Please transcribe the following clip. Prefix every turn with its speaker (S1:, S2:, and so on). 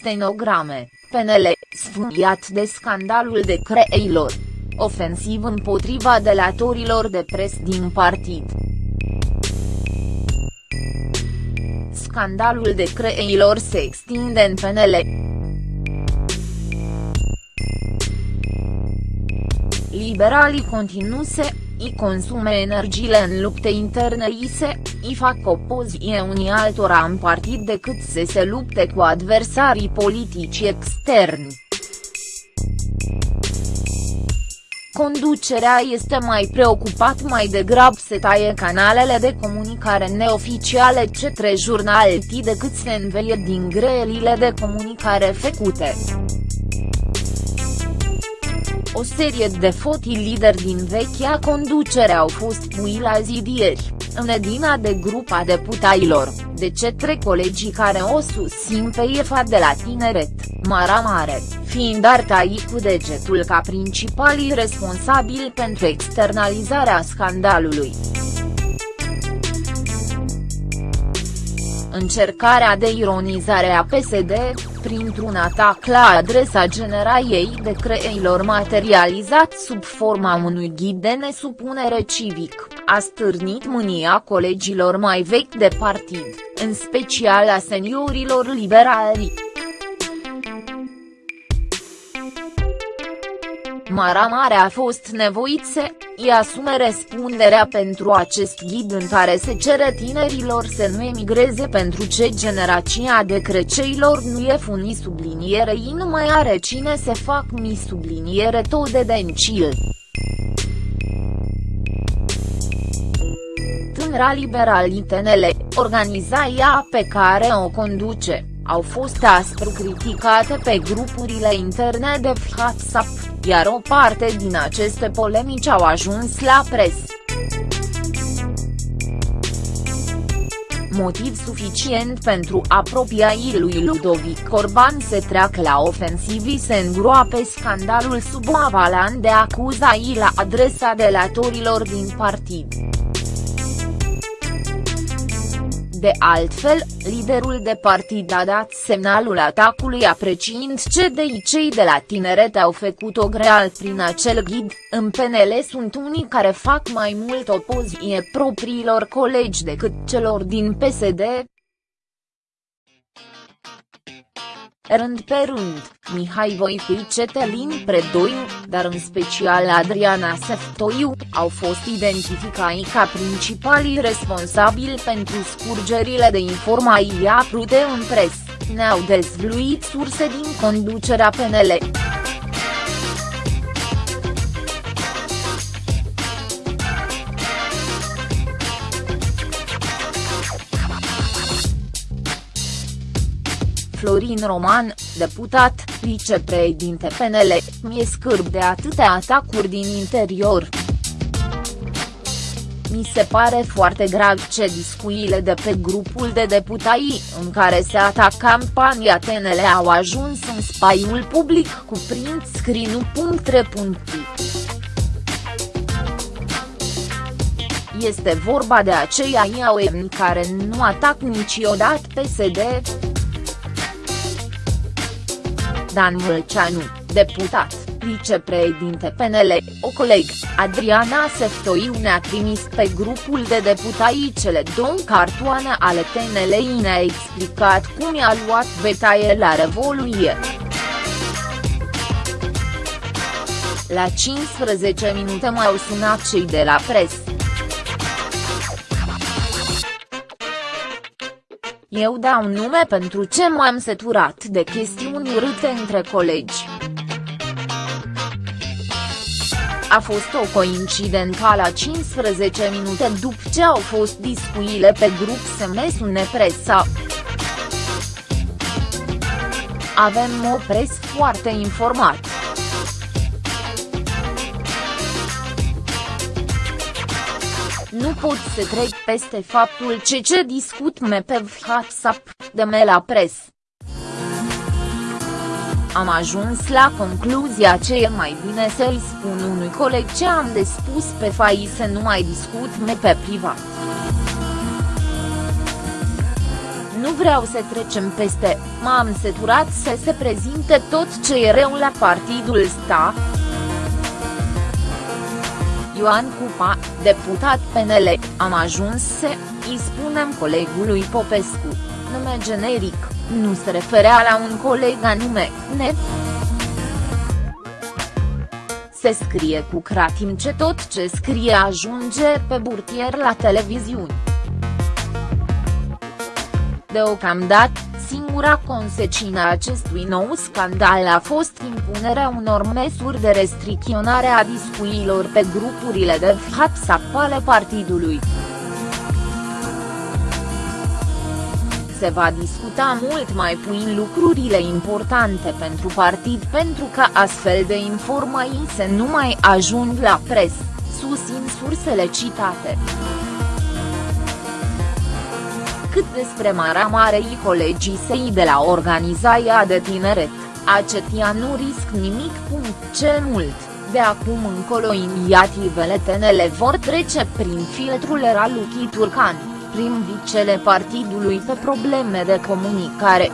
S1: stenograme, PNL, sfâiat de scandalul de creilor. Ofensiv împotriva delatorilor de pres din partid. Scandalul de creilor se extinde în PNL. Liberalii continuse, i consume energiile în lupte interne i se, i fac opoziție unii altora în partid decât să se lupte cu adversarii politici externi. Conducerea este mai preocupat mai degrab să taie canalele de comunicare neoficiale cetre jurnaliti decât să înveie din greelile de comunicare făcute. O serie de foti lideri din vechea conducere au fost pui la zidieri, în edina de grupa deputailor, de cetre colegii care o susțin pe IFA de la tineret, Mara Mare, fiind artai cu degetul ca principalii responsabili pentru externalizarea scandalului. Încercarea de ironizare a PSD, printr-un atac la adresa generaiei de creilor materializat sub forma unui ghid de nesupunere civic, a stârnit mânia colegilor mai vechi de partid, în special a seniorilor liberali. Mara Mare a fost nevoit să îi asume răspunderea pentru acest ghid în care se cere tinerilor să nu emigreze pentru ce generația de creceilor nu e funi sublinierei nu mai are cine să fac mi subliniere tot de dencil. Tânăra liberali TNL, organizația pe care o conduce, au fost aspru criticate pe grupurile interne de WhatsApp, iar o parte din aceste polemici au ajuns la presă. Motiv suficient pentru apropiaii lui Ludovic Orban să treacă la ofensivii se îngroape scandalul sub o avalan de acuzații la adresa delatorilor din partid. De altfel, liderul de partid a dat semnalul atacului apreciind ce de cei de la tineret au făcut-o greal prin acel ghid, în PNL sunt unii care fac mai mult opoziție propriilor colegi decât celor din PSD, rând pe rând, Mihai Voicu Cetelin Predoiu, dar în special Adriana Seftoiu, au fost identificați ca principalii responsabili pentru scurgerile de informații apărute în pres, ne-au dezvluit surse din conducerea PNL. Florin Roman, deputat, vicepreședinte PNL, mi-e scârb de atâtea atacuri din interior. Mi se pare foarte grav ce discuțiile de pe grupul de deputați în care se ataca campania TNL au ajuns în spaiul public cu print screen-ul. Este vorba de aceia IAOM care nu atac niciodată PSD. Dan Vâlceanu, deputat, vicepreședinte PNL, o coleg, Adriana Seftoiu ne-a trimis pe grupul de deputați cele două cartoane ale TNL ne-a explicat cum i-a luat betaie la Revoluție. La 15 minute m-au sunat cei de la presă. Eu dau nume pentru ce m-am săturat de chestiuni urâte între colegi. A fost o coincidență la 15 minute după ce au fost discuțiile pe grup să me sune presa. Avem o pres foarte informat. Nu pot să trec peste faptul ce ce discut me pe WhatsApp, de me la pres. Am ajuns la concluzia ce e mai bine să-i spun unui coleg ce am de spus pe fai să nu mai discut me pe privat. Nu vreau să trecem peste, m-am seturat să se prezinte tot ce e rău la partidul sta. Ioan Cupa, deputat PNL, am ajuns să, îi spunem colegului Popescu, nume generic, nu se referea la un coleg anume, ne. Se scrie cu cratim ce tot ce scrie ajunge pe burtier la televiziuni. Deocamdată, singura consecină a acestui nou scandal a fost impunerea unor măsuri de restricționare a discuțiilor pe grupurile de WhatsApp ale partidului. Se va discuta mult mai puțin lucrurile importante pentru partid pentru ca astfel de informații să nu mai ajung la pres, susțin sursele citate. Cât despre Mara Marei colegii săi de la organizația de tineret, acetia nu risc nimic. Cel mult, de acum încolo inițiativele TNL vor trece prin filtrul Raluchi Turcan, prim vicele partidului pe probleme de comunicare.